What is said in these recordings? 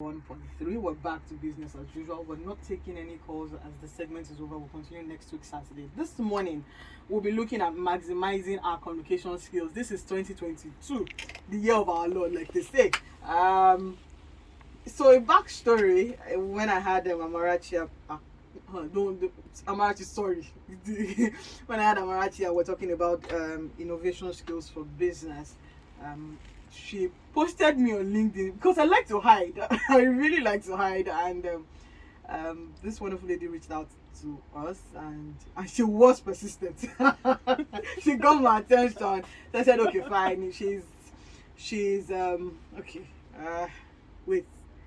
1.3 we're back to business as usual. We're not taking any calls as the segment is over. We'll continue next week saturday. This morning we'll be looking at maximizing our communication skills. This is 2022 the year of our lord like they say. Um so a backstory uh, when i had um, amarachi uh, uh, don't, don't amarachi sorry. When i had amarachi uh, we're talking about um, innovation skills for business. Um, she posted me on LinkedIn because I like to hide. I really like to hide, and um, um, this wonderful lady reached out to us, and and she was persistent. she got my attention. So I said, okay, fine. She's she's um okay. Uh, wait,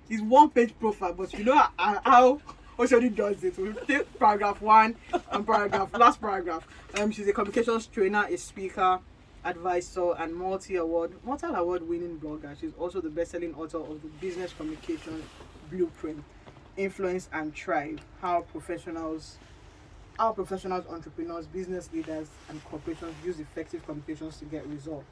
it's one page profile, but you know how, how Oshodi does it. We take paragraph one and paragraph last paragraph. Um, she's a communications trainer, a speaker advisor and multi-award multi-award winning blogger. She's also the best-selling author of the business communication blueprint influence and thrive how professionals how professionals entrepreneurs business leaders and corporations use effective communications to get results.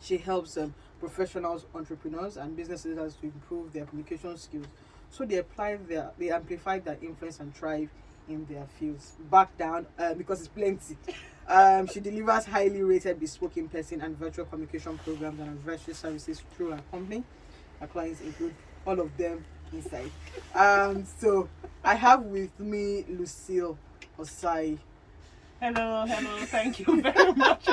She helps um, professionals entrepreneurs and business leaders to improve their communication skills. So they apply their they amplify their influence and thrive in their fields. Back down uh, because it's plenty um, she delivers highly rated bespoke in-person and virtual communication programs and advisory services through her company. Her clients include all of them inside. Um, so I have with me Lucille Osai. Hello, hello. Thank you very much.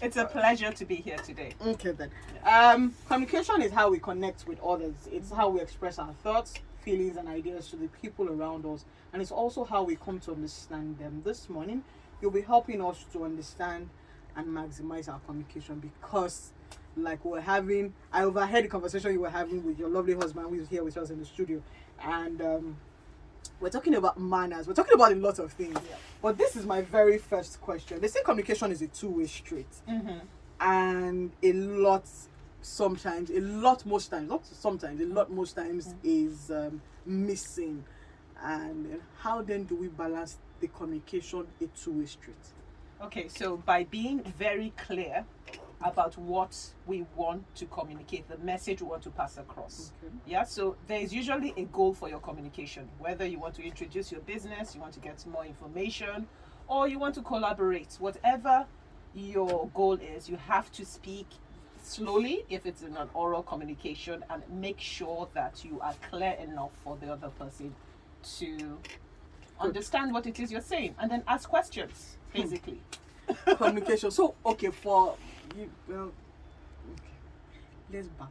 it's a pleasure to be here today. Okay then. Um, communication is how we connect with others. It's how we express our thoughts, feelings, and ideas to the people around us, and it's also how we come to understand them. This morning, you'll be helping us to understand and maximize our communication because like we're having i overheard the conversation you were having with your lovely husband who is here with us in the studio and um, we're talking about manners we're talking about a lot of things yeah. but this is my very first question they say communication is a two-way street mm-hmm. and a lot sometimes a lot most times not sometimes a lot most times mm-hmm. is um, missing and how then do we balance the communication a two-way street? Okay, so by being very clear about what we want to communicate, the message we want to pass across. Okay. Yeah, so there is usually a goal for your communication, whether you want to introduce your business, you want to get more information, or you want to collaborate. Whatever your goal is, you have to speak slowly if it's in an oral communication and make sure that you are clear enough for the other person to understand what it is you're saying and then ask questions hmm. basically. Communication. So okay for you well okay. Let's back